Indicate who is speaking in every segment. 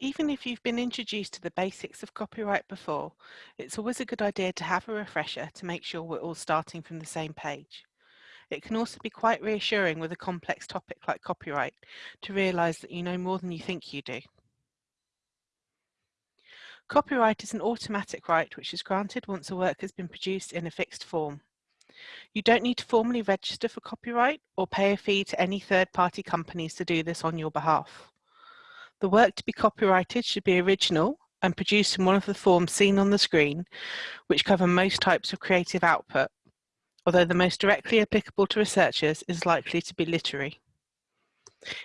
Speaker 1: Even if you've been introduced to the basics of copyright before, it's always a good idea to have a refresher to make sure we're all starting from the same page. It can also be quite reassuring with a complex topic like copyright to realise that you know more than you think you do. Copyright is an automatic right which is granted once a work has been produced in a fixed form. You don't need to formally register for copyright or pay a fee to any third-party companies to do this on your behalf. The work to be copyrighted should be original and produced in one of the forms seen on the screen, which cover most types of creative output, although the most directly applicable to researchers is likely to be literary.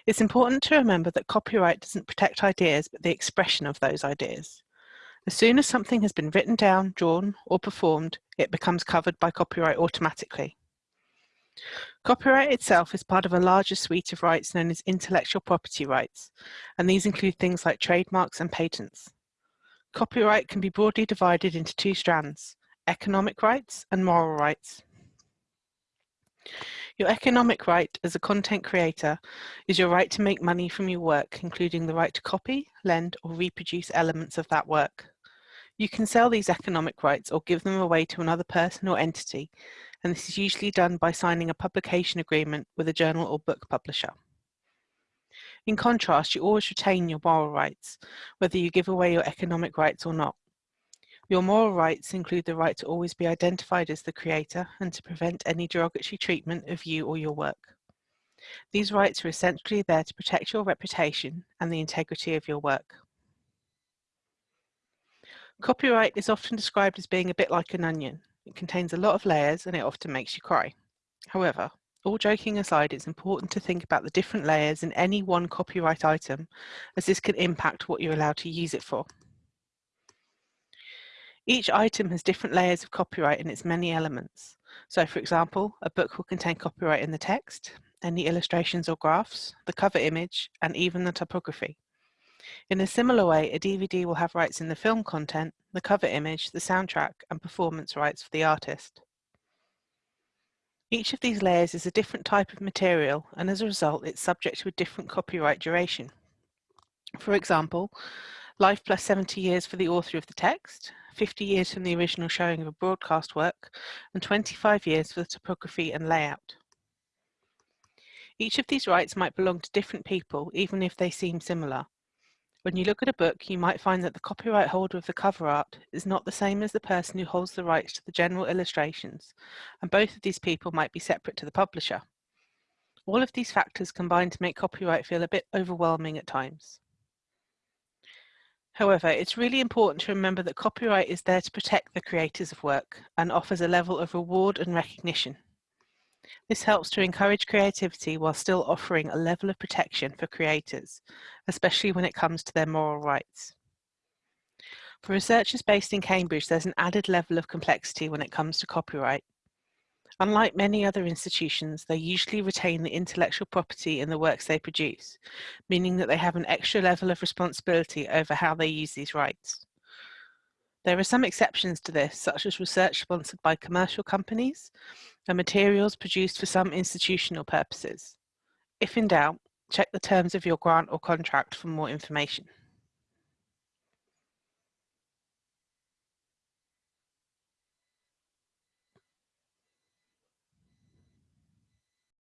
Speaker 1: It's important to remember that copyright doesn't protect ideas, but the expression of those ideas. As soon as something has been written down, drawn, or performed, it becomes covered by copyright automatically. Copyright itself is part of a larger suite of rights known as intellectual property rights, and these include things like trademarks and patents. Copyright can be broadly divided into two strands, economic rights and moral rights. Your economic right as a content creator is your right to make money from your work, including the right to copy, lend, or reproduce elements of that work. You can sell these economic rights or give them away to another person or entity, and this is usually done by signing a publication agreement with a journal or book publisher. In contrast, you always retain your moral rights, whether you give away your economic rights or not. Your moral rights include the right to always be identified as the creator and to prevent any derogatory treatment of you or your work. These rights are essentially there to protect your reputation and the integrity of your work. Copyright is often described as being a bit like an onion. It contains a lot of layers and it often makes you cry. However, all joking aside, it's important to think about the different layers in any one copyright item, as this can impact what you're allowed to use it for. Each item has different layers of copyright in its many elements. So for example, a book will contain copyright in the text, any illustrations or graphs, the cover image, and even the typography. In a similar way, a DVD will have rights in the film content, the cover image, the soundtrack, and performance rights for the artist. Each of these layers is a different type of material, and as a result, it's subject to a different copyright duration. For example, life plus 70 years for the author of the text, 50 years from the original showing of a broadcast work, and 25 years for the typography and layout. Each of these rights might belong to different people, even if they seem similar, when you look at a book, you might find that the copyright holder of the cover art is not the same as the person who holds the rights to the general illustrations, and both of these people might be separate to the publisher. All of these factors combine to make copyright feel a bit overwhelming at times. However, it's really important to remember that copyright is there to protect the creators of work and offers a level of reward and recognition. This helps to encourage creativity while still offering a level of protection for creators, especially when it comes to their moral rights. For researchers based in Cambridge, there's an added level of complexity when it comes to copyright. Unlike many other institutions, they usually retain the intellectual property in the works they produce, meaning that they have an extra level of responsibility over how they use these rights. There are some exceptions to this, such as research sponsored by commercial companies and materials produced for some institutional purposes. If in doubt, check the terms of your grant or contract for more information.